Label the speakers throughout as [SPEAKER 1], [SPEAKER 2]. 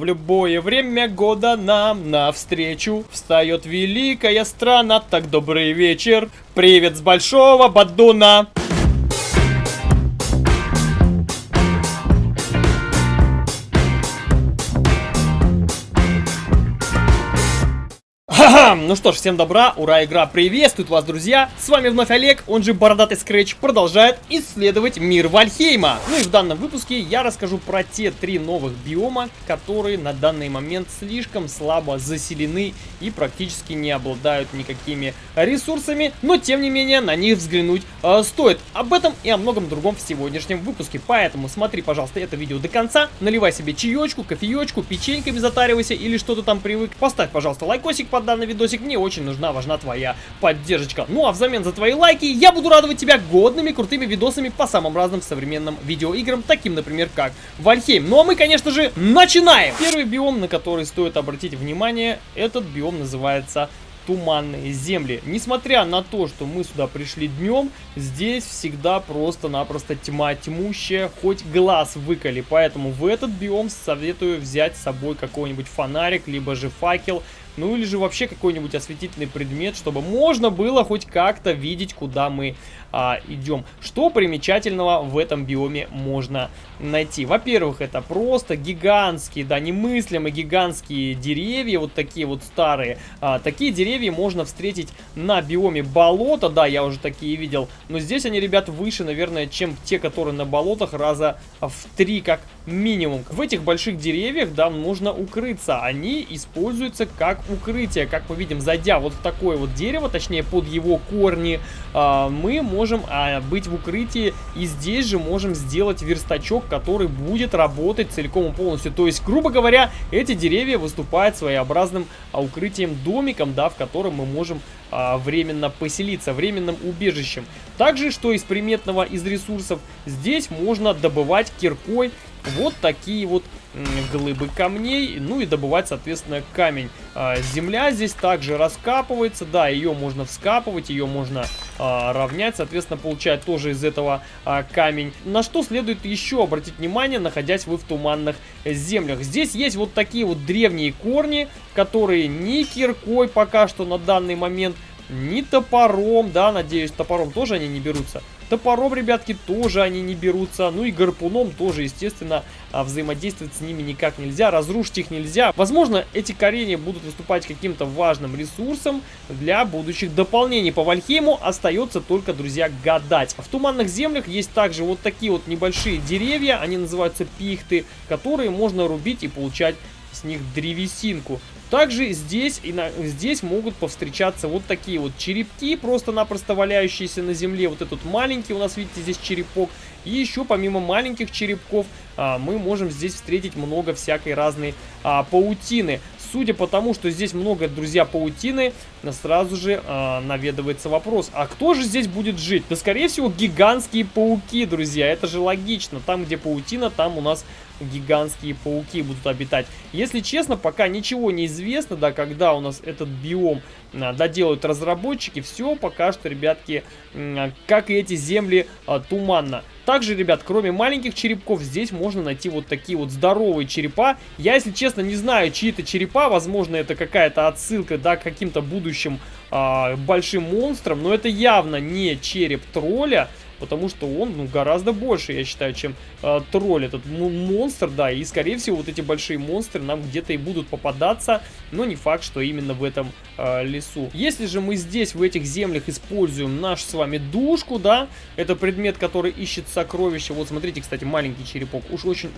[SPEAKER 1] В любое время года нам навстречу Встает великая страна, так добрый вечер. Привет с большого Бадуна Ну что ж, всем добра, ура, игра приветствует вас, друзья! С вами вновь Олег, он же Бородатый Скретч, продолжает исследовать мир Вальхейма. Ну и в данном выпуске я расскажу про те три новых биома, которые на данный момент слишком слабо заселены и практически не обладают никакими ресурсами, но тем не менее на них взглянуть э, стоит. Об этом и о многом другом в сегодняшнем выпуске, поэтому смотри, пожалуйста, это видео до конца, наливай себе чаечку, кофеечку, печеньками затаривайся или что то там привык. Поставь, пожалуйста, лайкосик под данный видосик, мне очень нужна, важна твоя поддержка. Ну а взамен за твои лайки я буду радовать тебя годными, крутыми видосами по самым разным современным видеоиграм, таким, например, как Вальхейм. Ну а мы, конечно же, начинаем! Первый биом, на который стоит обратить внимание, этот биом называется туманные земли. Несмотря на то, что мы сюда пришли днем, здесь всегда просто-напросто тьма тьмущая, хоть глаз выколи. Поэтому в этот биом советую взять с собой какой-нибудь фонарик, либо же факел, ну или же вообще какой-нибудь осветительный предмет, чтобы можно было хоть как-то видеть, куда мы а, идем. Что примечательного в этом биоме можно найти? Во-первых, это просто гигантские, да, немыслимые гигантские деревья, вот такие вот старые. А, такие деревья можно встретить на биоме болота, да, я уже такие видел. Но здесь они, ребят, выше, наверное, чем те, которые на болотах, раза в три как минимум. В этих больших деревьях, да, можно укрыться. Они используются как укрытие. Как мы видим, зайдя вот в такое вот дерево, точнее под его корни, а, мы можем а, быть в укрытии. И здесь же можем сделать верстачок, который будет работать целиком и полностью. То есть, грубо говоря, эти деревья выступают своеобразным а, укрытием домиком, да, в котором мы можем а, временно поселиться, временным убежищем. Также, что из приметного из ресурсов, здесь можно добывать киркой вот такие вот глыбы камней, ну и добывать, соответственно, камень. А, земля здесь также раскапывается, да, ее можно вскапывать, ее можно а, равнять, соответственно, получать тоже из этого а, камень. На что следует еще обратить внимание, находясь вы в туманных землях. Здесь есть вот такие вот древние корни, которые ни киркой пока что на данный момент, ни топором, да, надеюсь, топором тоже они не берутся, Топором, ребятки, тоже они не берутся. Ну и гарпуном тоже, естественно, а, взаимодействовать с ними никак нельзя. Разрушить их нельзя. Возможно, эти коренья будут выступать каким-то важным ресурсом для будущих дополнений. По Вальхейму остается только, друзья, гадать. В туманных землях есть также вот такие вот небольшие деревья. Они называются пихты, которые можно рубить и получать с них древесинку. Также здесь, и на, здесь могут повстречаться вот такие вот черепки, просто-напросто валяющиеся на земле. Вот этот маленький у нас, видите, здесь черепок. И еще помимо маленьких черепков а, мы можем здесь встретить много всякой разной а, паутины. Судя по тому, что здесь много, друзья, паутины, сразу же э, наведывается вопрос, а кто же здесь будет жить? Да, скорее всего, гигантские пауки, друзья, это же логично. Там, где паутина, там у нас гигантские пауки будут обитать. Если честно, пока ничего не известно, да, когда у нас этот биом а, доделают разработчики, все пока что, ребятки, а, как и эти земли, а, туманно. Также, ребят, кроме маленьких черепков, здесь можно найти вот такие вот здоровые черепа. Я, если честно, не знаю, чьи это черепа. Возможно, это какая-то отсылка, да, к каким-то будущим э, большим монстрам. Но это явно не череп тролля потому что он ну, гораздо больше, я считаю, чем э, тролль, этот монстр, да, и скорее всего вот эти большие монстры нам где-то и будут попадаться, но не факт, что именно в этом э, лесу. Если же мы здесь, в этих землях, используем нашу с вами душку, да, это предмет, который ищет сокровища, вот смотрите, кстати, маленький черепок, уж очень,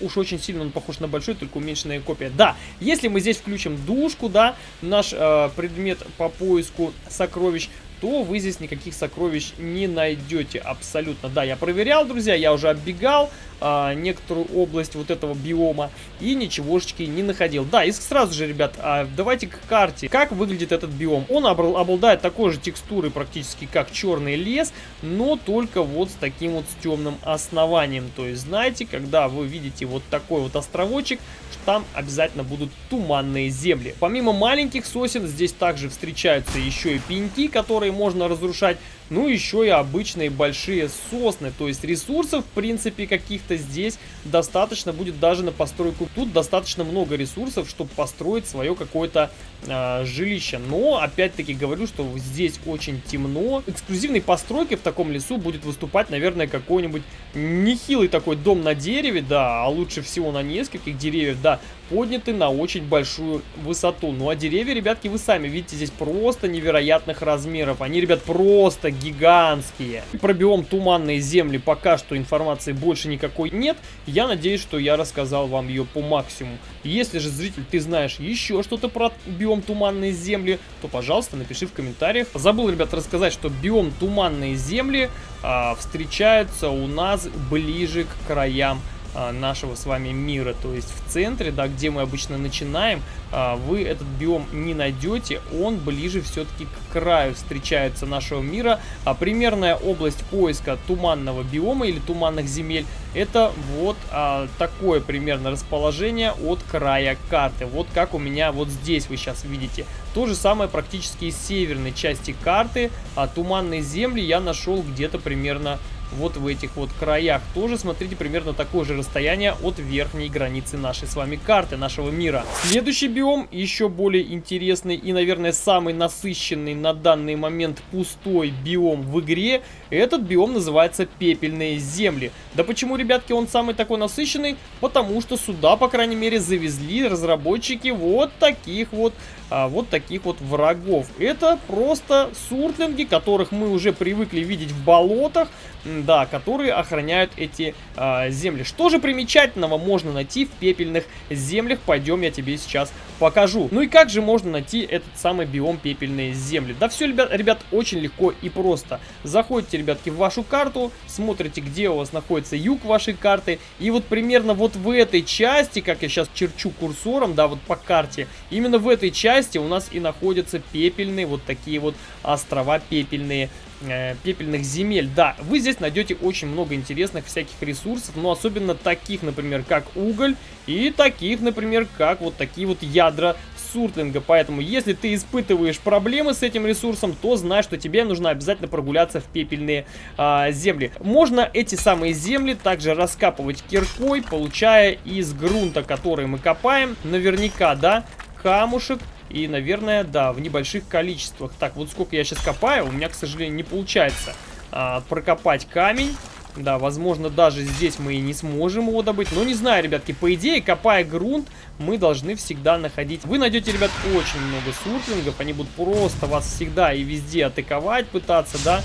[SPEAKER 1] уж очень сильно он похож на большой, только уменьшенная копия, да, если мы здесь включим душку, да, наш э, предмет по поиску сокровищ, то вы здесь никаких сокровищ не найдете абсолютно. Да, я проверял, друзья, я уже оббегал а, некоторую область вот этого биома и ничегошечки не находил. Да, и сразу же, ребят, а, давайте к карте. Как выглядит этот биом? Он обладает такой же текстурой практически как черный лес, но только вот с таким вот темным основанием. То есть, знаете, когда вы видите вот такой вот островочек, там обязательно будут туманные земли. Помимо маленьких сосен, здесь также встречаются еще и пеньки, которые можно разрушать ну еще и обычные большие сосны. То есть ресурсов, в принципе, каких-то здесь достаточно будет даже на постройку. Тут достаточно много ресурсов, чтобы построить свое какое-то э, жилище. Но, опять-таки, говорю, что здесь очень темно. Эксклюзивной постройкой в таком лесу будет выступать, наверное, какой-нибудь нехилый такой дом на дереве, да, а лучше всего на нескольких деревьев, да, подняты на очень большую высоту. Ну а деревья, ребятки, вы сами видите, здесь просто невероятных размеров. Они, ребят, просто гигантские. Про биом туманные земли пока что информации больше никакой нет. Я надеюсь, что я рассказал вам ее по максимуму. Если же, зритель, ты знаешь еще что-то про биом туманные земли, то, пожалуйста, напиши в комментариях. Забыл, ребят, рассказать, что биом туманные земли а, встречаются у нас ближе к краям нашего с вами мира. То есть в центре, да, где мы обычно начинаем, а, вы этот биом не найдете, он ближе все-таки к краю встречается нашего мира. А примерная область поиска туманного биома или туманных земель, это вот а, такое примерно расположение от края карты. Вот как у меня вот здесь вы сейчас видите. То же самое практически из северной части карты, а туманные земли я нашел где-то примерно вот в этих вот краях. Тоже, смотрите, примерно такое же расстояние от верхней границы нашей с вами карты, нашего мира. Следующий биом, еще более интересный и, наверное, самый насыщенный на данный момент пустой биом в игре, этот биом называется пепельные земли. Да почему, ребятки, он самый такой насыщенный? Потому что сюда, по крайней мере, завезли разработчики вот таких вот а, вот таких вот врагов. Это просто суртлинги, которых мы уже привыкли видеть в болотах, да, которые охраняют эти а, земли. Что же примечательного можно найти в пепельных землях? Пойдем, я тебе сейчас покажу. Ну и как же можно найти этот самый биом пепельные земли? Да все, ребят, ребят, очень легко и просто. Заходите, ребятки, в вашу карту, смотрите, где у вас находится юг вашей карты, и вот примерно вот в этой части, как я сейчас черчу курсором, да, вот по карте, именно в этой части у нас и находятся пепельные, вот такие вот острова пепельные, э, пепельных земель. Да, вы здесь найдете очень много интересных всяких ресурсов, но особенно таких, например, как уголь, и таких, например, как вот такие вот ядра суртлинга. Поэтому, если ты испытываешь проблемы с этим ресурсом, то знай, что тебе нужно обязательно прогуляться в пепельные а, земли. Можно эти самые земли также раскапывать киркой, получая из грунта, который мы копаем, наверняка, да, камушек и, наверное, да, в небольших количествах. Так, вот сколько я сейчас копаю, у меня, к сожалению, не получается а, прокопать камень. Да, возможно, даже здесь мы и не сможем его добыть. Но не знаю, ребятки, по идее, копая грунт, мы должны всегда находить... Вы найдете, ребят, очень много суртлингов. Они будут просто вас всегда и везде атаковать пытаться, да.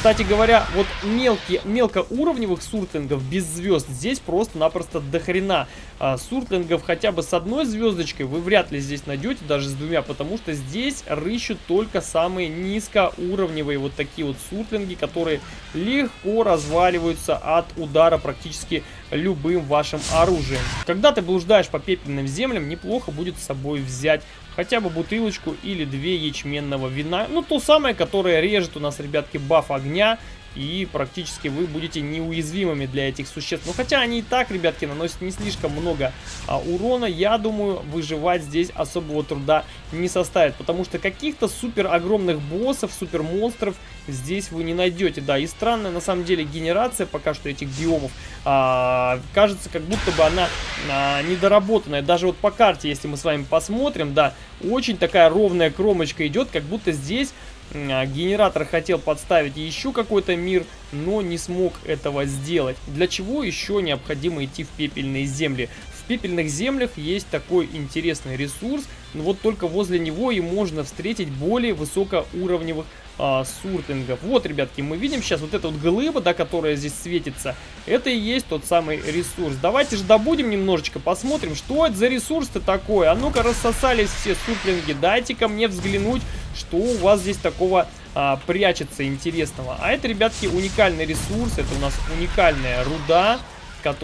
[SPEAKER 1] Кстати говоря, вот мелкие, мелкоуровневых суртлингов без звезд здесь просто-напросто дохрена. А, суртлингов хотя бы с одной звездочкой вы вряд ли здесь найдете, даже с двумя, потому что здесь рыщут только самые низкоуровневые вот такие вот суртлинги, которые легко разваливаются от удара практически любым вашим оружием. Когда ты блуждаешь по пепельным землям, неплохо будет с собой взять хотя бы бутылочку или две ячменного вина. Ну, то самое, которое режет у нас, ребятки, баф огня. И практически вы будете неуязвимыми для этих существ. Но хотя они и так, ребятки, наносят не слишком много а, урона, я думаю, выживать здесь особого труда не составит. Потому что каких-то супер огромных боссов, супер монстров здесь вы не найдете. Да, и странная на самом деле генерация пока что этих биомов. А, кажется, как будто бы она а, недоработанная. Даже вот по карте, если мы с вами посмотрим, да, очень такая ровная кромочка идет, как будто здесь генератор хотел подставить еще какой-то мир, но не смог этого сделать. Для чего еще необходимо идти в пепельные земли? В пепельных землях есть такой интересный ресурс, но вот только возле него и можно встретить более высокоуровневых а, суртлингов. Вот, ребятки, мы видим сейчас вот эта вот глыба, да, которая здесь светится. Это и есть тот самый ресурс. Давайте же добудем немножечко, посмотрим, что это за ресурс-то такой. А ну-ка, рассосались все суртлинги. Дайте-ка мне взглянуть, что у вас здесь такого а, прячется интересного. А это, ребятки, уникальный ресурс. Это у нас уникальная руда,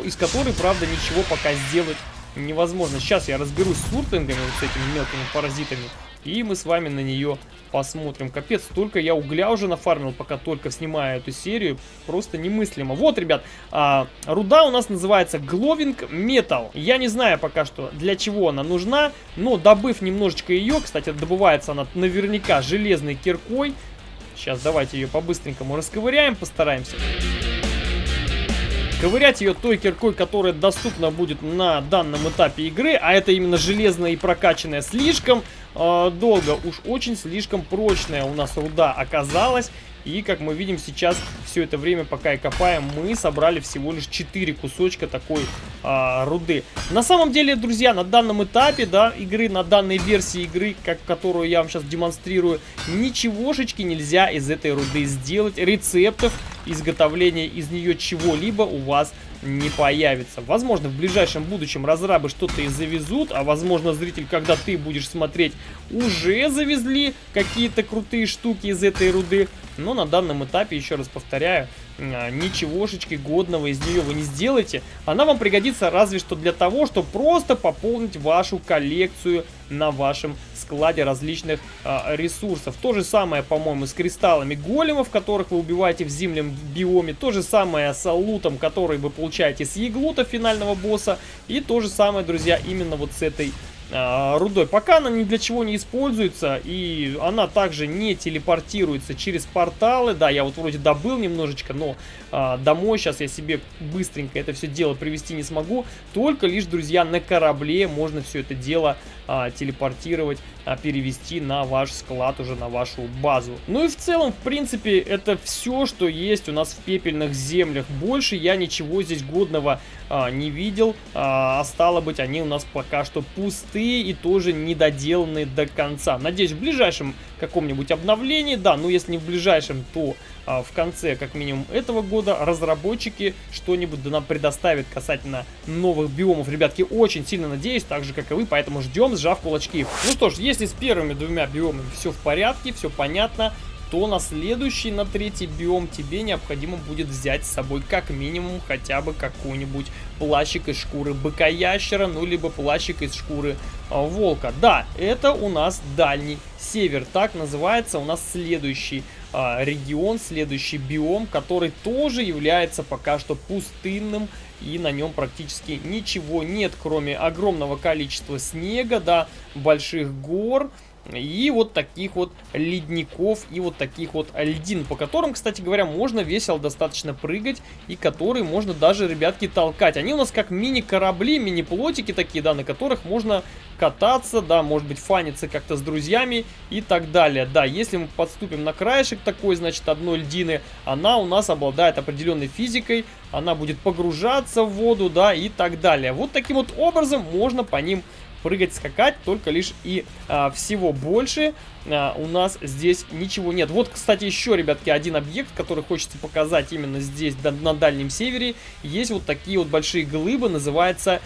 [SPEAKER 1] из которой, правда, ничего пока сделать невозможно. Сейчас я разберусь с суртлингами, вот с этими мелкими паразитами. И мы с вами на нее посмотрим. Капец, столько я угля уже нафармил, пока только снимаю эту серию. Просто немыслимо. Вот, ребят, а, руда у нас называется Glowing Metal. Я не знаю пока что, для чего она нужна, но добыв немножечко ее, кстати, добывается она наверняка железной киркой, Сейчас давайте ее по-быстренькому расковыряем, постараемся. Ковырять ее той киркой, которая доступна будет на данном этапе игры, а это именно железная и прокачанная слишком э, долго, уж очень слишком прочная у нас руда оказалась. И, как мы видим сейчас, все это время, пока я копаем, мы собрали всего лишь 4 кусочка такой а, руды. На самом деле, друзья, на данном этапе, да, игры, на данной версии игры, как, которую я вам сейчас демонстрирую, ничегошечки нельзя из этой руды сделать. Рецептов изготовления из нее чего-либо у вас не появится. Возможно, в ближайшем будущем разрабы что-то и завезут, а возможно, зритель, когда ты будешь смотреть, уже завезли какие-то крутые штуки из этой руды. Но на данном этапе, еще раз повторяю, а, ничегошечки годного из нее вы не сделаете. Она вам пригодится разве что для того, чтобы просто пополнить вашу коллекцию на вашем складе различных а, ресурсов. То же самое, по-моему, с кристаллами големов, которых вы убиваете в зимнем биоме. То же самое с лутом, который вы получаете с еглута финального босса. И то же самое, друзья, именно вот с этой а, рудой. Пока она ни для чего не используется, и она также не телепортируется через порталы. Да, я вот вроде добыл немножечко, но а, домой сейчас я себе быстренько это все дело привести не смогу. Только лишь, друзья, на корабле можно все это дело а, телепортировать, а, перевести на ваш склад, уже на вашу базу. Ну и в целом, в принципе, это все, что есть у нас в пепельных землях. Больше я ничего здесь годного а, не видел, а, а стало быть, они у нас пока что пустые и тоже недоделанные до конца. Надеюсь, в ближайшем каком-нибудь обновлении, да, ну если не в ближайшем, то в конце, как минимум, этого года разработчики что-нибудь нам предоставят касательно новых биомов. Ребятки, очень сильно надеюсь, так же, как и вы, поэтому ждем, сжав кулачки. Ну что ж, если с первыми двумя биомами все в порядке, все понятно, то на следующий, на третий биом тебе необходимо будет взять с собой как минимум хотя бы какой-нибудь плащик из шкуры быка-ящера, ну либо плащик из шкуры а, волка. Да, это у нас дальний север, так называется у нас следующий а, регион, следующий биом, который тоже является пока что пустынным и на нем практически ничего нет, кроме огромного количества снега, да, больших гор, и вот таких вот ледников и вот таких вот льдин, по которым, кстати говоря, можно весело достаточно прыгать и которые можно даже, ребятки, толкать. Они у нас как мини-корабли, мини-плотики такие, да, на которых можно кататься, да, может быть, фаниться как-то с друзьями и так далее. Да, если мы подступим на краешек такой, значит, одной льдины, она у нас обладает определенной физикой, она будет погружаться в воду, да, и так далее. Вот таким вот образом можно по ним прыгать, скакать, только лишь и а, всего больше а, у нас здесь ничего нет. Вот, кстати, еще, ребятки, один объект, который хочется показать именно здесь, на Дальнем Севере. Есть вот такие вот большие глыбы, называется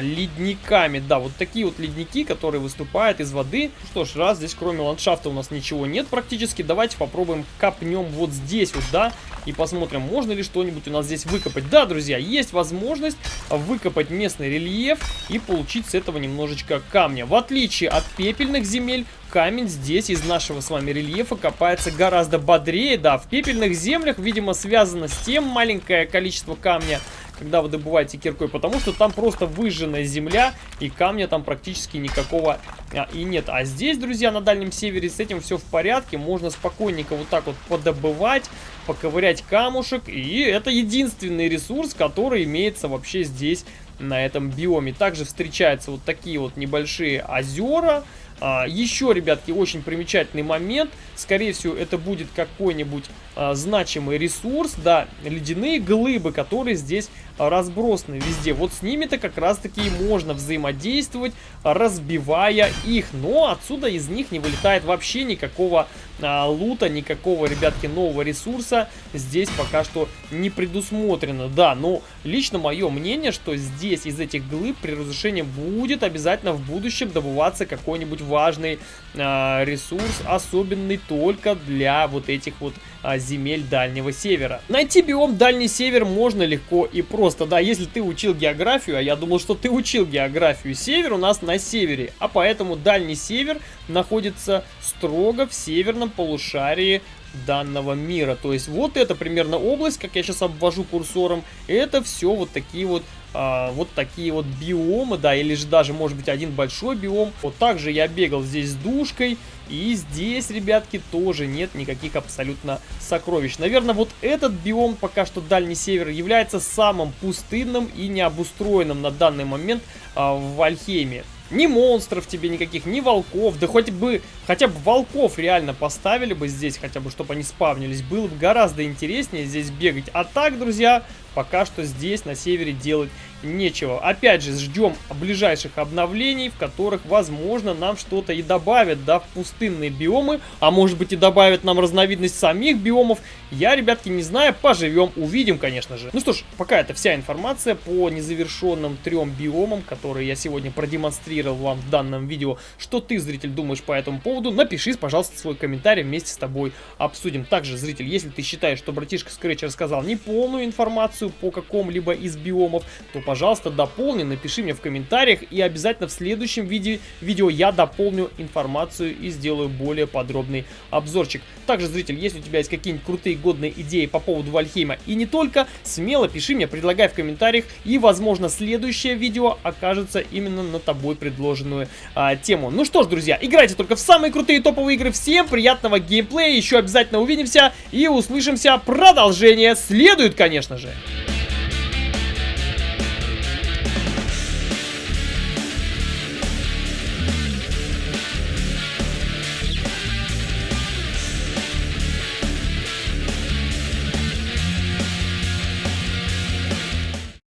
[SPEAKER 1] ледниками. Да, вот такие вот ледники, которые выступают из воды. Что ж, раз здесь кроме ландшафта у нас ничего нет практически, давайте попробуем копнем вот здесь вот, да, и посмотрим, можно ли что-нибудь у нас здесь выкопать. Да, друзья, есть возможность выкопать местный рельеф и получить с этого немножечко камня. В отличие от пепельных земель, камень здесь из нашего с вами рельефа копается гораздо бодрее. Да, в пепельных землях, видимо, связано с тем маленькое количество камня, когда вы добываете киркой, потому что там просто выжженная земля, и камня там практически никакого а, и нет. А здесь, друзья, на Дальнем Севере с этим все в порядке, можно спокойненько вот так вот подобывать, поковырять камушек, и это единственный ресурс, который имеется вообще здесь, на этом биоме. Также встречаются вот такие вот небольшие озера, а, еще, ребятки, очень примечательный момент. Скорее всего, это будет какой-нибудь а, значимый ресурс, да, ледяные глыбы, которые здесь разбросаны везде. Вот с ними-то как раз-таки и можно взаимодействовать, разбивая их. Но отсюда из них не вылетает вообще никакого а, лута, никакого, ребятки, нового ресурса здесь пока что не предусмотрено. Да, но лично мое мнение, что здесь из этих глыб при разрушении будет обязательно в будущем добываться какой-нибудь важный а, ресурс, особенный только для вот этих вот а, земель Дальнего Севера. Найти биом Дальний Север можно легко и просто, да, если ты учил географию, а я думал, что ты учил географию, север у нас на севере, а поэтому Дальний Север находится строго в северном полушарии данного мира. То есть вот это примерно область, как я сейчас обвожу курсором, это все вот такие вот а, вот такие вот биомы, да, или же даже может быть один большой биом. Вот также я бегал здесь с душкой, И здесь, ребятки, тоже нет никаких абсолютно сокровищ. Наверное, вот этот биом, пока что Дальний Север, является самым пустынным и необустроенным на данный момент а, в Вальхейме. Ни монстров тебе никаких, ни волков. Да хоть бы, хотя бы волков реально поставили бы здесь, хотя бы, чтобы они спавнились. Было бы гораздо интереснее здесь бегать. А так, друзья, пока что здесь, на севере, делать нечего. Опять же, ждем ближайших обновлений, в которых, возможно, нам что-то и добавят, да, в пустынные биомы, а может быть и добавят нам разновидность самих биомов. Я, ребятки, не знаю, поживем, увидим, конечно же. Ну что ж, пока это вся информация по незавершенным трем биомам, которые я сегодня продемонстрировал вам в данном видео. Что ты, зритель, думаешь по этому поводу? Напиши, пожалуйста, свой комментарий, вместе с тобой обсудим. Также, зритель, если ты считаешь, что братишка Scratch рассказал неполную информацию по какому-либо из биомов, то, пожалуйста, дополни, напиши мне в комментариях, и обязательно в следующем видео, видео я дополню информацию и сделаю более подробный обзорчик. Также, зритель, если у тебя есть какие-нибудь крутые годные идеи по поводу Вальхейма и не только, смело пиши мне, предлагай в комментариях, и, возможно, следующее видео окажется именно на тобой предложенную а, тему. Ну что ж, друзья, играйте только в самые крутые топовые игры. Всем приятного геймплея, еще обязательно увидимся и услышимся. Продолжение следует, конечно же.